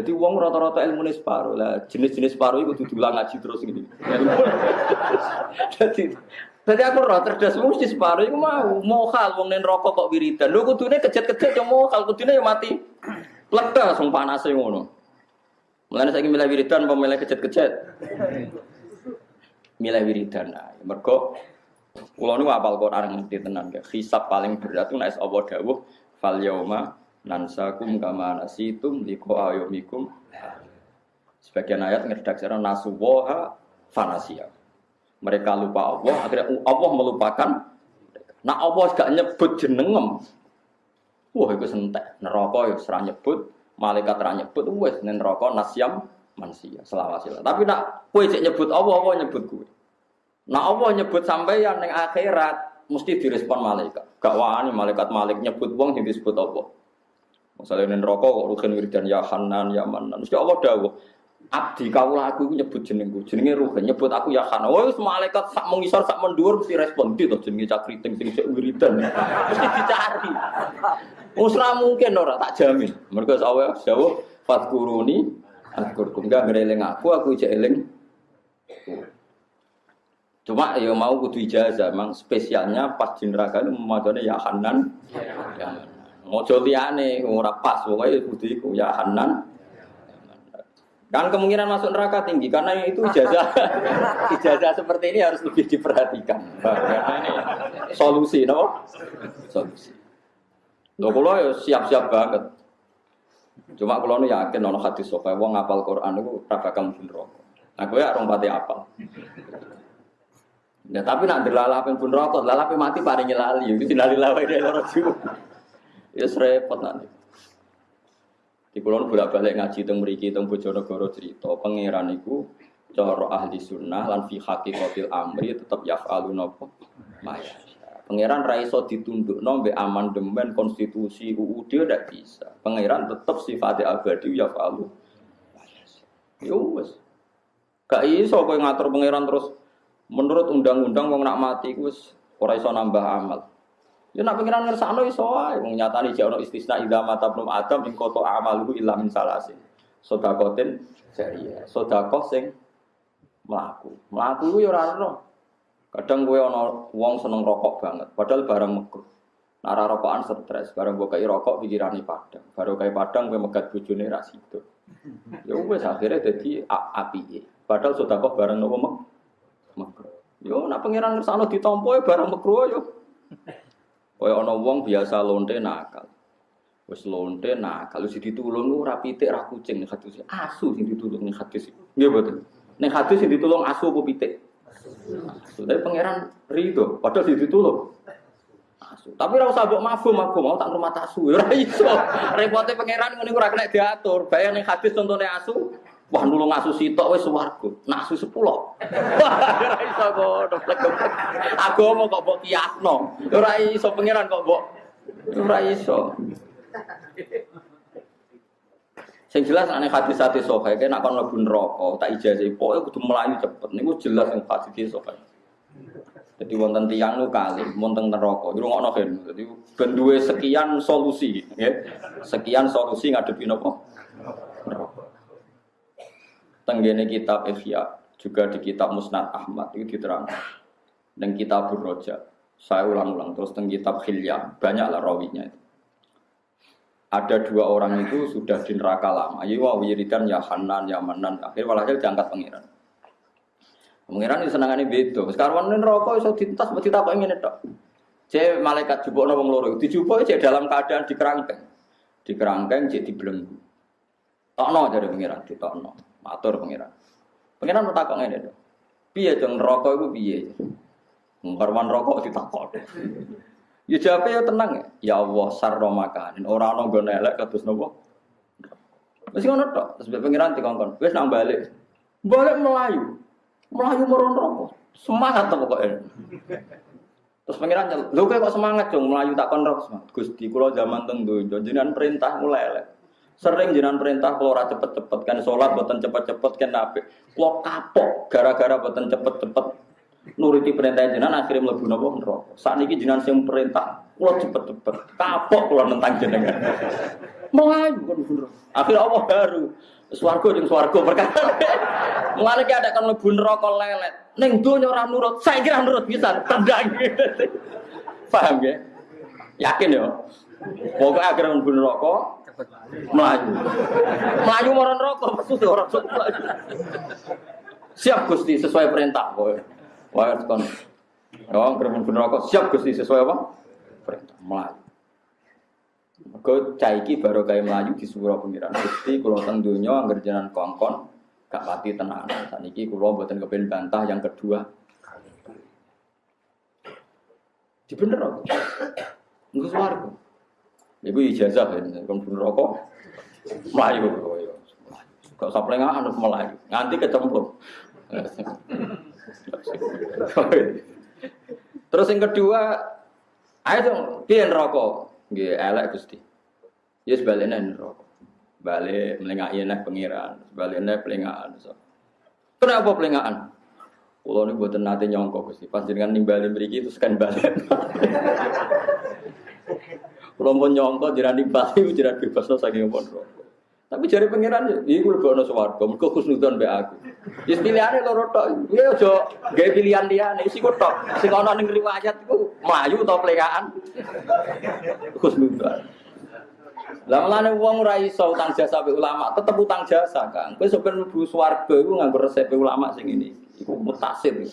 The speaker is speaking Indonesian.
Jadi uang rata-rata ilmu ini separuh lah. Jenis-jenis separuh itu diulang ngaji terus gini. Jadi jadi aku roh cerdas mesti separuh itu mau mau hal uang nen rokok kok wiridan. Lu kudune kejet-kejet yang mau hal kudune yang mati. Lega sung panase ngono. Mulane saiki milih wiridan apa milih kejet-kejet? Milih wiridan. Nah, mergo kula niku apal Quran ngerti tenan ya. Hisab paling berat itu nek Allah dawuh fal nansakum kama nasitum liqa ayomikum. Sebagian ayat ngeredaksikan nasuwaha fanasia. Mereka lupa Allah, akhirnya Allah melupakan. Nah Allah gak nyebut jenengem. Wah, itu sentek. Neraka ya serah nyebut, malaikat serah nyebut, wes neraka nasyam manusia selawasila. Tapi nak kue cek nyebut Allah, Allah nyebut kue. Nah Allah nyebut sampai yang akhirat mesti direspon malaikat. Gak wani malaikat malik nyebut wong yang disebut Allah. Misalnya neng rokok kok rugen wiridan ya Hanan ya Manan. Mesti Allah dawuh. Abdi kaulah aku nyebut jenengku, jenenge rugen nyebut aku ya Hanan. Oh, malaikat sak mengisor sak mendur mesti respon itu jenenge cakriting sing sik wiridan. Mesti dicari. Usra mungkin ora tak jamin. Mergo Allah dawuh fatkuruni Adkurkum gak ngereling aku, aku ijek eling. Cuma ya mau kudu ijazah, memang spesialnya pas di neraka itu memacanya ya Hanan. Ya. Mojo liyane ora pas, pokoknya kudu iku ya Hanan. Kan kemungkinan masuk neraka tinggi karena itu ijazah ijazah seperti ini harus lebih diperhatikan. Karena ini solusi, no? Solusi. Lo kalau ya siap-siap banget. Cuma kalau nu yakin ono hadis sopai wong ngapal Quran itu raba kamu pun rokok. Nah gue ya pati apal. Ya tapi nak dilalapin pun rokok, lalapin mati paling nyelali, itu sinali lawai dia loro juga. Ya serepot nanti. Di kulon bolak balik ngaji teng mriki teng Bojonegoro cerita pangeran cara ahli sunnah lan fi haqiqatil amri tetep yaf'alu napa maya. Pangeran raiso ditunduk mbek amandemen konstitusi UUD tidak bisa. Pangeran tetap sifatnya abadi ya falu. Ya wes. Gak iso kowe ngatur pangeran terus menurut undang-undang wong nak mati wis ora iso nambah amal. Ya nak pangeran ngersakno iso wae wong nyatani jek ono istisna idza mata belum adam ing koto amaluhu illa min salasin. Sedakotin jariyah. Sedekah sing mlaku. Mlaku ya ora ono. Kadang gue ono wong seneng rokok banget, padahal barang makruh. Nara rokokan stres, barang gue kayak rokok pikirane padang. Baru kayak padang gue megat bujune ras itu. Ya wes akhirnya jadi api. Padahal sudah kok barang nopo makruh. Yo nak pangeran ngersano ditompo ya barang makruh yo. Kaya ono wong biasa lonte nakal. Wes lonte nakal wis ditulung ora pitik ra kucing hadis asu sing ditulung ning hadis. Nggih mboten. Ning hadis sing ditulung asu apa pitik? Tapi pangeran ridho, padahal di ditulung. Asu. Tapi ora usah mbok mafhum aku mau tak rumah tasu. Ora iso. Repote pangeran ngene ora kena diatur. Bayang ning hadis contone asu, wah nulung asu sitok wis swarga. Nak asu 10. Ora iso kok Agama kok mbok kiasno. Ora iso pangeran kok mbok ora iso. Sing jelas aneh hadis hati sokai, nak kon lebu neraka, tak ijazah pokoknya kudu melayu cepet. Niku jelas yang hadis sokai. Jadi wonten tiang nu kali, wonten neraka. Jadi ngono kan. Jadi ben sekian solusi, ya. Sekian solusi ngadepi napa? Tenggene kitab Ihya, juga di kitab Musnad Ahmad itu diterangkan. Dan kitab Roja. Saya ulang-ulang terus teng kitab Hilya, banyaklah rawinya itu ada dua orang itu sudah di neraka lama. Ayo wa wiridan ya Hanan ya Manan. Akhir walhasil diangkat pangeran. Pangeran ini senangannya beda. Sekarang ini rokok iso dintas mesti tak ingin itu. Cek malaikat jubuk wong loro. Dijubuk cek dalam keadaan di kerangkeng. Di kerangkeng cek dibelenggu. Tokno jadi pangeran, ditokno. Matur pangeran. Pangeran bertakok ngene to. Piye dong rokok itu piye? Ngkarwan rokok ditakok. Ya jawabnya ya tenang ya. Ya Allah sarro makanin. Orang orang gue nelek terus nopo. Masih ngono tok. Terus pengiran dikongkon. Wes nang balik. Balik Melayu. Melayu meron rokok. Semangat tuh pokoknya. Terus pengiran. Lu kok semangat dong Melayu tak kon rokok. Gusti kula zaman teng donya jenengan perintah mulai elek. Sering jenengan perintah kalau ora cepet-cepet kan sholat boten cepet-cepet kan nabi. Kalau kapok gara-gara boten cepet-cepet nuruti perintah jenengan akhirnya mlebu napa neraka. Sakniki jenengan sing perintah kula cepet-cepet. Kapok kula nentang jenengan. Kan bener. Akhirnya Allah baru. Swargo jeung swargo perkara. Mulane ki ada kan mlebu neraka lelet. Ning donya ora nurut, saya kira nurut bisa tendang. Paham ya? Yakin ya? Pokoknya akhirnya mlebu neraka melayu. Melayu marang neraka maksud orang sok melayu. Siap Gusti sesuai perintah kowe. Wah kon. Oh, akhirnya mlebu neraka siap Gusti sesuai apa? Perintah melayu. Mergo cah iki baru kayak melayu di surah pengiran Gusti kula teng donya angger jenengan kongkon gak pati tenanan. Saniki kula mboten kepen bantah yang kedua. Di bener apa? Engko swarga. Iku ijazah ya, kon rokok. Melayu. Gak usah plengahan melayu. Nganti kecemplung. Terus yang kedua, ayo dong, piye rokok? Nggih, elek Gusti. Ya sebaliknya neraka. Balik melengaki nek pengiran, sebaliknya pelengahan. Kenapa pelengahan? Kulo ini buatan nate nyongkok Gusti. Pas jenengan nimbali mriki terus kan balik. Kulo pun nyongkok jiran nimbali jiran bebas no saking rokok. Tapi jari pengiran, ini gue lebih ono swarga, mereka khusnudon be aku. Jadi pilihannya loro tok, ya ojo gaya pilihan dia nih, sih gue tok. Sing ono ning riwayat itu melayu atau pelekaan, khusnudon. Lah melane wong ora iso utang jasa be ulama, tetep utang jasa, Kang. Kowe sampeyan mlebu swarga iku nganggo resep ulama sing ini. Iku mutasil.